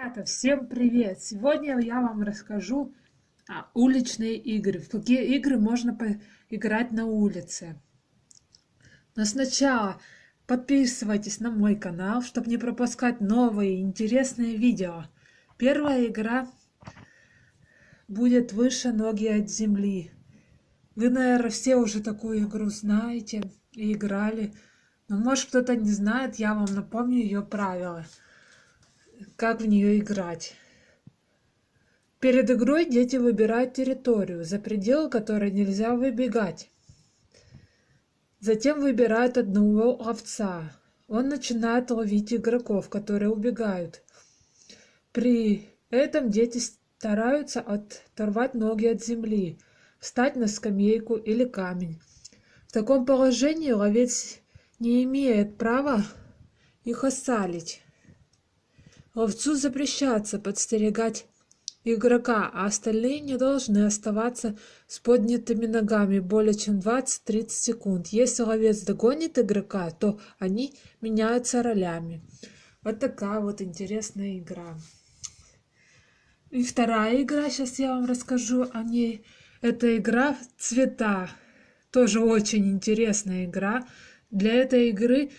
Ребята, всем привет! Сегодня я вам расскажу о уличные игры. В какие игры можно поиграть на улице. Но сначала подписывайтесь на мой канал, чтобы не пропускать новые интересные видео. Первая игра будет «Выше ноги от земли». Вы, наверное, все уже такую игру знаете и играли. Но может кто-то не знает, я вам напомню ее правила как в нее играть. Перед игрой дети выбирают территорию, за пределы которой нельзя выбегать. Затем выбирают одного овца. Он начинает ловить игроков, которые убегают. При этом дети стараются оторвать ноги от земли, встать на скамейку или камень. В таком положении ловец не имеет права их осалить. Ловцу запрещается подстерегать игрока, а остальные не должны оставаться с поднятыми ногами более чем 20-30 секунд. Если ловец догонит игрока, то они меняются ролями. Вот такая вот интересная игра. И вторая игра, сейчас я вам расскажу о ней. Это игра цвета. Тоже очень интересная игра. Для этой игры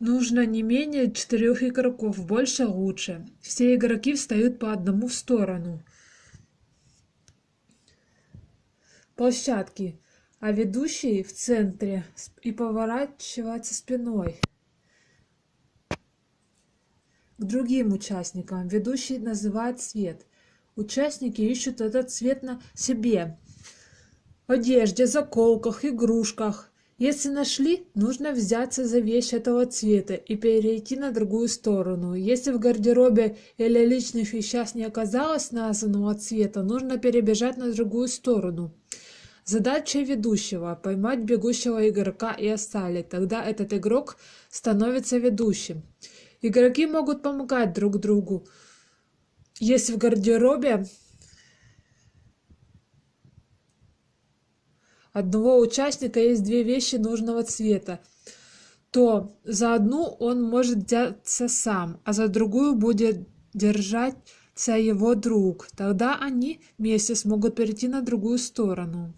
Нужно не менее четырех игроков, больше лучше. Все игроки встают по одному в сторону. Площадки, а ведущий в центре и поворачивается спиной к другим участникам. Ведущий называет цвет. Участники ищут этот цвет на себе. Одежде, заколках, игрушках. Если нашли, нужно взяться за вещь этого цвета и перейти на другую сторону. Если в гардеробе или личных вещах не оказалось названного цвета, нужно перебежать на другую сторону. Задача ведущего – поймать бегущего игрока и оставить. Тогда этот игрок становится ведущим. Игроки могут помогать друг другу. Если в гардеробе одного участника есть две вещи нужного цвета, то за одну он может взяться сам, а за другую будет держаться его друг. Тогда они вместе смогут перейти на другую сторону.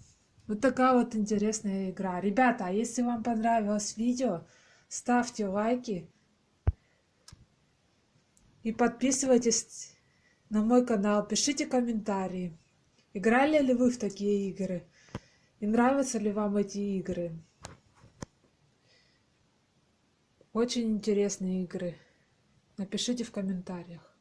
Вот такая вот интересная игра. Ребята, а если вам понравилось видео, ставьте лайки и подписывайтесь на мой канал, пишите комментарии. Играли ли вы в такие игры? И нравятся ли вам эти игры? Очень интересные игры. Напишите в комментариях.